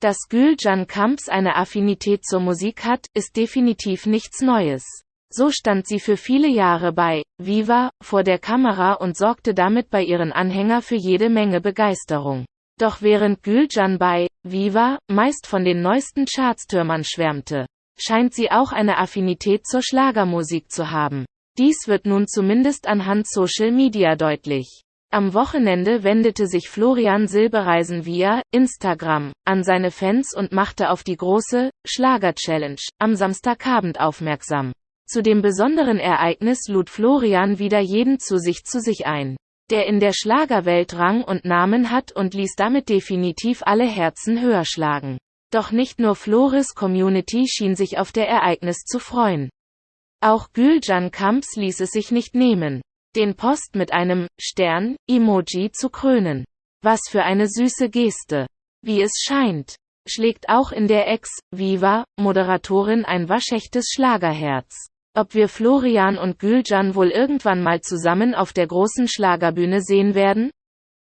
Dass Gülcan Kamps eine Affinität zur Musik hat, ist definitiv nichts Neues. So stand sie für viele Jahre bei Viva vor der Kamera und sorgte damit bei ihren Anhänger für jede Menge Begeisterung. Doch während Gülcan bei Viva meist von den neuesten Chartstürmern schwärmte, scheint sie auch eine Affinität zur Schlagermusik zu haben. Dies wird nun zumindest anhand Social Media deutlich. Am Wochenende wendete sich Florian Silbereisen via Instagram an seine Fans und machte auf die große Schlager-Challenge am Samstagabend aufmerksam. Zu dem besonderen Ereignis lud Florian wieder jeden zu sich zu sich ein, der in der Schlagerwelt Rang und Namen hat und ließ damit definitiv alle Herzen höher schlagen. Doch nicht nur Flores Community schien sich auf der Ereignis zu freuen. Auch Gülcan Kamps ließ es sich nicht nehmen, den Post mit einem Stern-Emoji zu krönen. Was für eine süße Geste. Wie es scheint, schlägt auch in der Ex-Viva-Moderatorin ein waschechtes Schlagerherz. Ob wir Florian und Gülcan wohl irgendwann mal zusammen auf der großen Schlagerbühne sehen werden?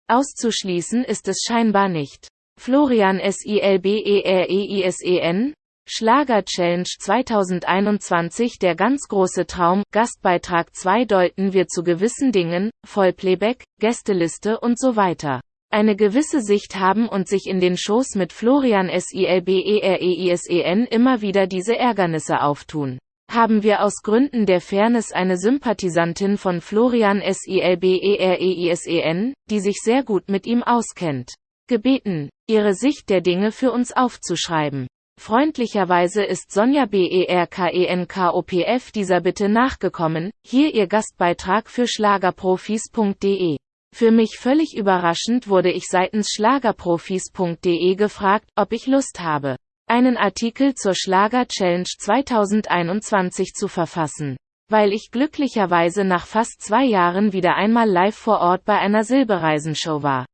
Auszuschließen ist es scheinbar nicht. Florian Silbereisen, Schlager Challenge 2021 Der ganz große Traum, Gastbeitrag 2 deuten wir zu gewissen Dingen, Vollplayback, Gästeliste und so weiter. Eine gewisse Sicht haben und sich in den Shows mit Florian Silbereisen immer wieder diese Ärgernisse auftun haben wir aus Gründen der Fairness eine Sympathisantin von Florian Silbereisen, die sich sehr gut mit ihm auskennt, gebeten, ihre Sicht der Dinge für uns aufzuschreiben. Freundlicherweise ist Sonja Berkenkopf dieser Bitte nachgekommen, hier ihr Gastbeitrag für Schlagerprofis.de. Für mich völlig überraschend wurde ich seitens Schlagerprofis.de gefragt, ob ich Lust habe einen Artikel zur Schlager-Challenge 2021 zu verfassen, weil ich glücklicherweise nach fast zwei Jahren wieder einmal live vor Ort bei einer Silbereisenshow war.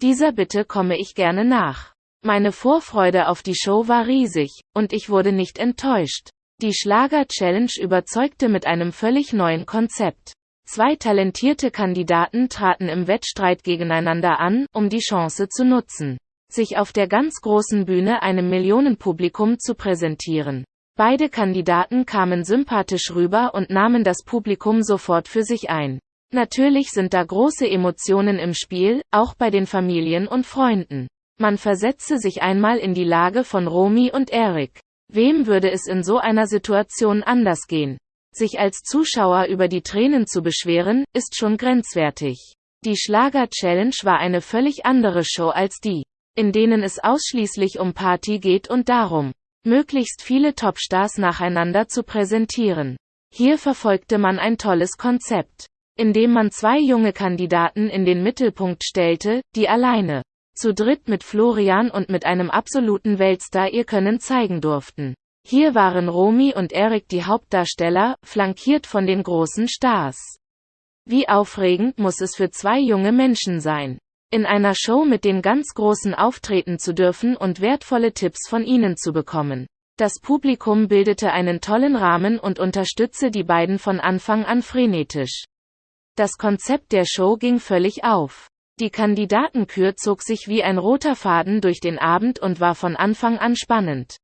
Dieser Bitte komme ich gerne nach. Meine Vorfreude auf die Show war riesig, und ich wurde nicht enttäuscht. Die Schlager-Challenge überzeugte mit einem völlig neuen Konzept. Zwei talentierte Kandidaten traten im Wettstreit gegeneinander an, um die Chance zu nutzen sich auf der ganz großen Bühne einem Millionenpublikum zu präsentieren. Beide Kandidaten kamen sympathisch rüber und nahmen das Publikum sofort für sich ein. Natürlich sind da große Emotionen im Spiel, auch bei den Familien und Freunden. Man versetze sich einmal in die Lage von Romy und Eric. Wem würde es in so einer Situation anders gehen? Sich als Zuschauer über die Tränen zu beschweren, ist schon grenzwertig. Die Schlager-Challenge war eine völlig andere Show als die in denen es ausschließlich um Party geht und darum, möglichst viele Topstars nacheinander zu präsentieren. Hier verfolgte man ein tolles Konzept, indem man zwei junge Kandidaten in den Mittelpunkt stellte, die alleine, zu dritt mit Florian und mit einem absoluten Weltstar ihr Können zeigen durften. Hier waren Romy und Eric die Hauptdarsteller, flankiert von den großen Stars. Wie aufregend muss es für zwei junge Menschen sein in einer Show mit den ganz Großen auftreten zu dürfen und wertvolle Tipps von ihnen zu bekommen. Das Publikum bildete einen tollen Rahmen und unterstützte die beiden von Anfang an frenetisch. Das Konzept der Show ging völlig auf. Die Kandidatenkür zog sich wie ein roter Faden durch den Abend und war von Anfang an spannend.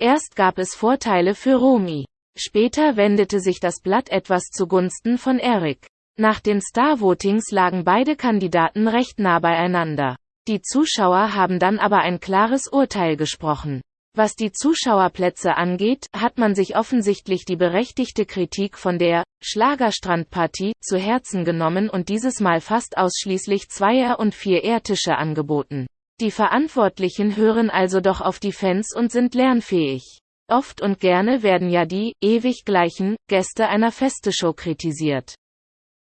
Erst gab es Vorteile für Romy. Später wendete sich das Blatt etwas zugunsten von Eric. Nach den Star-Votings lagen beide Kandidaten recht nah beieinander. Die Zuschauer haben dann aber ein klares Urteil gesprochen. Was die Zuschauerplätze angeht, hat man sich offensichtlich die berechtigte Kritik von der Schlagerstrandpartie zu Herzen genommen und dieses Mal fast ausschließlich Zweier- und Vier-Ehrtische angeboten. Die Verantwortlichen hören also doch auf die Fans und sind lernfähig. Oft und gerne werden ja die ewig gleichen Gäste einer Festeshow kritisiert.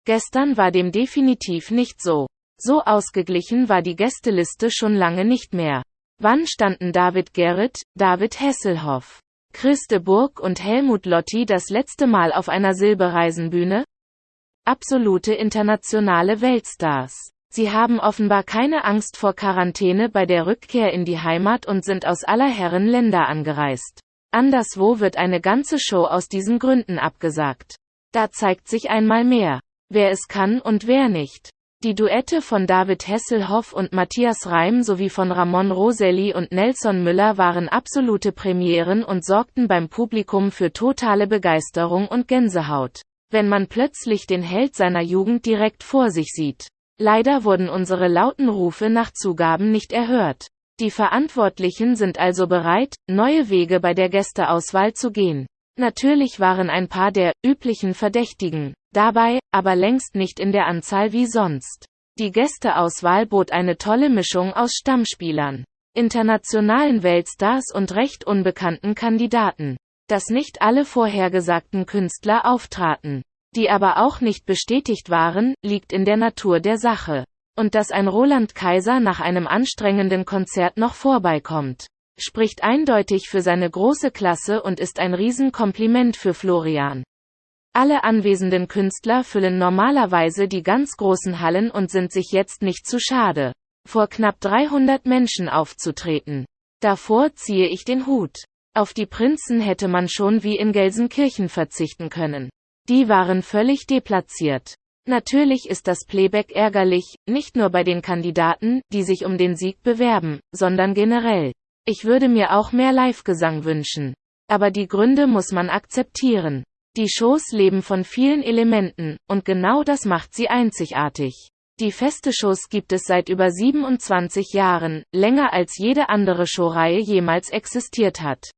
Gestern war dem definitiv nicht so. So ausgeglichen war die Gästeliste schon lange nicht mehr. Wann standen David Gerrit, David Hesselhoff, Christe Burg und Helmut Lotti das letzte Mal auf einer Silbereisenbühne? Absolute internationale Weltstars. Sie haben offenbar keine Angst vor Quarantäne bei der Rückkehr in die Heimat und sind aus aller Herren Länder angereist. Anderswo wird eine ganze Show aus diesen Gründen abgesagt. Da zeigt sich einmal mehr wer es kann und wer nicht. Die Duette von David Hasselhoff und Matthias Reim sowie von Ramon Roselli und Nelson Müller waren absolute Premieren und sorgten beim Publikum für totale Begeisterung und Gänsehaut, wenn man plötzlich den Held seiner Jugend direkt vor sich sieht. Leider wurden unsere lauten Rufe nach Zugaben nicht erhört. Die Verantwortlichen sind also bereit, neue Wege bei der Gästeauswahl zu gehen. Natürlich waren ein paar der üblichen Verdächtigen dabei, aber längst nicht in der Anzahl wie sonst. Die Gästeauswahl bot eine tolle Mischung aus Stammspielern, internationalen Weltstars und recht unbekannten Kandidaten. Dass nicht alle vorhergesagten Künstler auftraten, die aber auch nicht bestätigt waren, liegt in der Natur der Sache. Und dass ein Roland Kaiser nach einem anstrengenden Konzert noch vorbeikommt, spricht eindeutig für seine große Klasse und ist ein Riesenkompliment für Florian. Alle anwesenden Künstler füllen normalerweise die ganz großen Hallen und sind sich jetzt nicht zu schade, vor knapp 300 Menschen aufzutreten. Davor ziehe ich den Hut. Auf die Prinzen hätte man schon wie in Gelsenkirchen verzichten können. Die waren völlig deplatziert. Natürlich ist das Playback ärgerlich, nicht nur bei den Kandidaten, die sich um den Sieg bewerben, sondern generell. Ich würde mir auch mehr Live-Gesang wünschen. Aber die Gründe muss man akzeptieren. Die Shows leben von vielen Elementen, und genau das macht sie einzigartig. Die feste Shows gibt es seit über 27 Jahren, länger als jede andere Showreihe jemals existiert hat.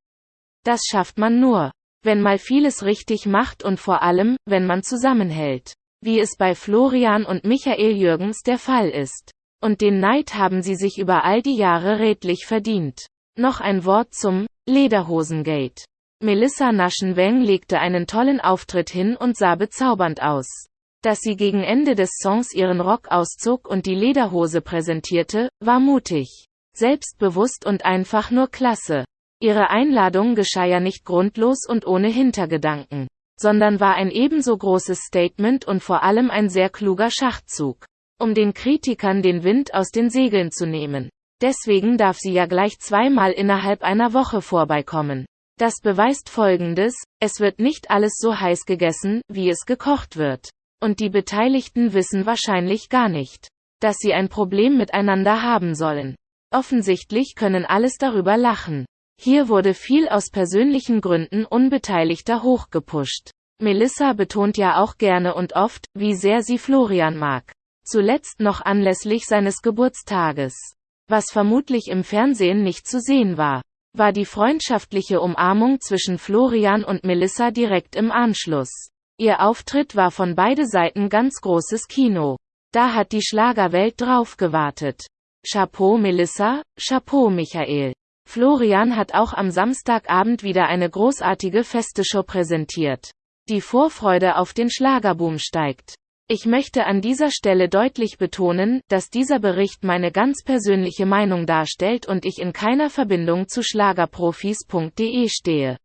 Das schafft man nur, wenn mal vieles richtig macht und vor allem, wenn man zusammenhält. Wie es bei Florian und Michael Jürgens der Fall ist. Und den Neid haben sie sich über all die Jahre redlich verdient. Noch ein Wort zum Lederhosengate. Melissa Naschenweng legte einen tollen Auftritt hin und sah bezaubernd aus. Dass sie gegen Ende des Songs ihren Rock auszog und die Lederhose präsentierte, war mutig. Selbstbewusst und einfach nur klasse. Ihre Einladung geschah ja nicht grundlos und ohne Hintergedanken, sondern war ein ebenso großes Statement und vor allem ein sehr kluger Schachzug, um den Kritikern den Wind aus den Segeln zu nehmen. Deswegen darf sie ja gleich zweimal innerhalb einer Woche vorbeikommen. Das beweist Folgendes, es wird nicht alles so heiß gegessen, wie es gekocht wird. Und die Beteiligten wissen wahrscheinlich gar nicht, dass sie ein Problem miteinander haben sollen. Offensichtlich können alles darüber lachen. Hier wurde viel aus persönlichen Gründen Unbeteiligter hochgepusht. Melissa betont ja auch gerne und oft, wie sehr sie Florian mag. Zuletzt noch anlässlich seines Geburtstages. Was vermutlich im Fernsehen nicht zu sehen war war die freundschaftliche Umarmung zwischen Florian und Melissa direkt im Anschluss. Ihr Auftritt war von beide Seiten ganz großes Kino. Da hat die Schlagerwelt drauf gewartet. Chapeau Melissa, Chapeau Michael. Florian hat auch am Samstagabend wieder eine großartige Festeshow präsentiert. Die Vorfreude auf den Schlagerboom steigt. Ich möchte an dieser Stelle deutlich betonen, dass dieser Bericht meine ganz persönliche Meinung darstellt und ich in keiner Verbindung zu schlagerprofis.de stehe.